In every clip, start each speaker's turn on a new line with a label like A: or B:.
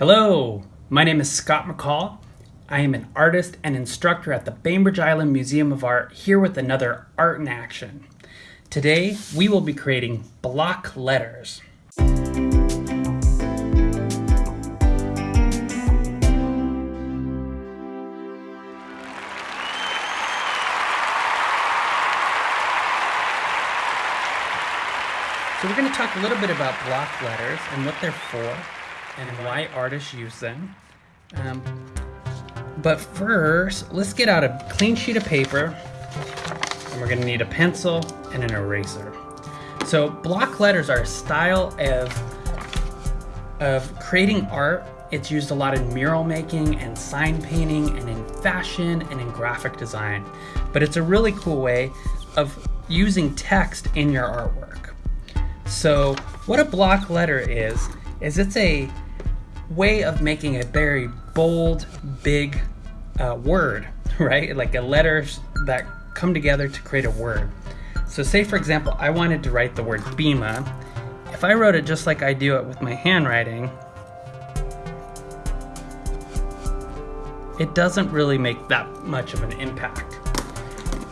A: Hello, my name is Scott McCall. I am an artist and instructor at the Bainbridge Island Museum of Art here with another Art in Action. Today we will be creating block letters. So we're going to talk a little bit about block letters and what they're for and why artists use them. Um, but first, let's get out a clean sheet of paper and we're to need a pencil and an eraser. So block letters are a style of, of creating art. It's used a lot in mural making and sign painting and in fashion and in graphic design. But it's a really cool way of using text in your artwork. So what a block letter is, is it's a way of making a very bold, big uh, word, right? Like a letters that come together to create a word. So say for example, I wanted to write the word BIMA. If I wrote it just like I do it with my handwriting, it doesn't really make that much of an impact.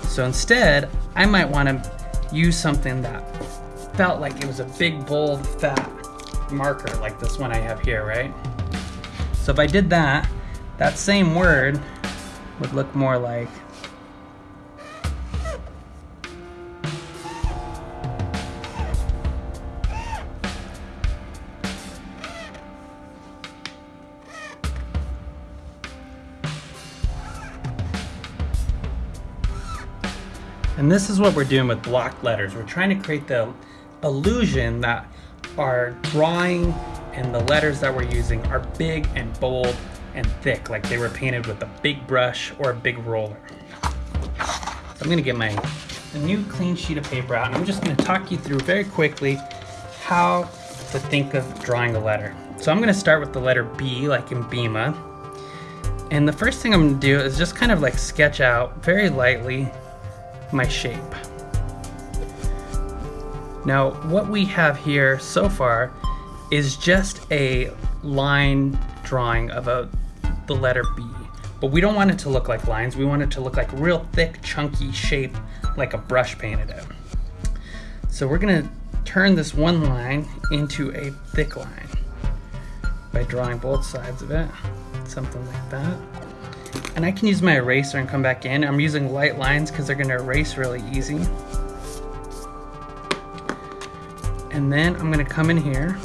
A: So instead, I might want to use something that felt like it was a big, bold, fat marker like this one I have here, right? So if I did that, that same word would look more like And this is what we're doing with block letters. We're trying to create the illusion that our drawing and the letters that we're using are big and bold and thick, like they were painted with a big brush or a big roller. So I'm gonna get my a new clean sheet of paper out and I'm just gonna talk you through very quickly how to think of drawing a letter. So I'm gonna start with the letter B, like in Bima. And the first thing I'm gonna do is just kind of like sketch out very lightly my shape. Now, what we have here so far is just a line drawing of a, the letter B. But we don't want it to look like lines. We want it to look like real thick, chunky shape, like a brush painted it. So we're gonna turn this one line into a thick line by drawing both sides of it, something like that. And I can use my eraser and come back in. I'm using light lines because they're gonna erase really easy. And then I'm gonna come in here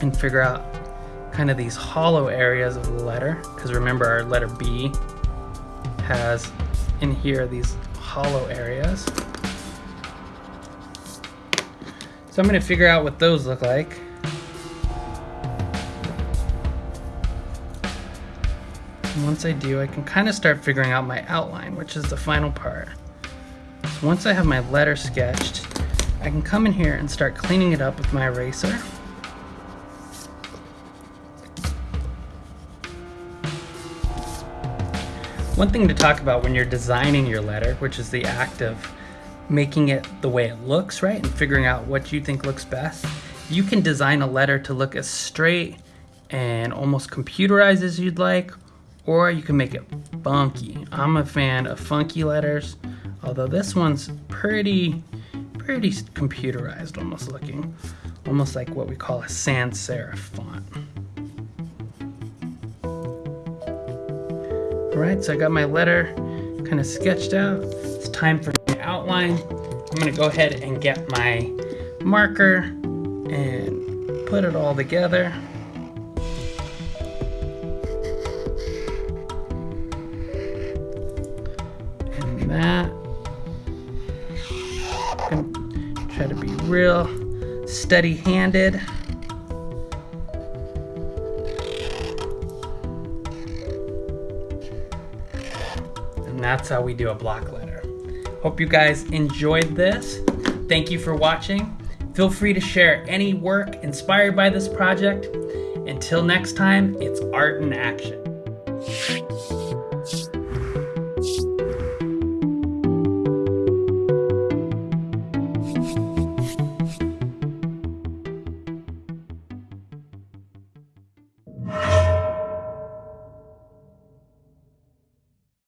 A: and figure out kind of these hollow areas of the letter. Because remember our letter B has in here these hollow areas. So I'm gonna figure out what those look like. And once I do, I can kind of start figuring out my outline, which is the final part. So once I have my letter sketched, I can come in here and start cleaning it up with my eraser. One thing to talk about when you're designing your letter, which is the act of making it the way it looks, right? And figuring out what you think looks best. You can design a letter to look as straight and almost computerized as you'd like, or you can make it funky. I'm a fan of funky letters, although this one's pretty pretty computerized almost looking. Almost like what we call a sans serif font. Alright, so I got my letter kind of sketched out. It's time for my outline. I'm gonna go ahead and get my marker and put it all together. Real steady-handed. And that's how we do a block letter. Hope you guys enjoyed this. Thank you for watching. Feel free to share any work inspired by this project. Until next time, it's art in action.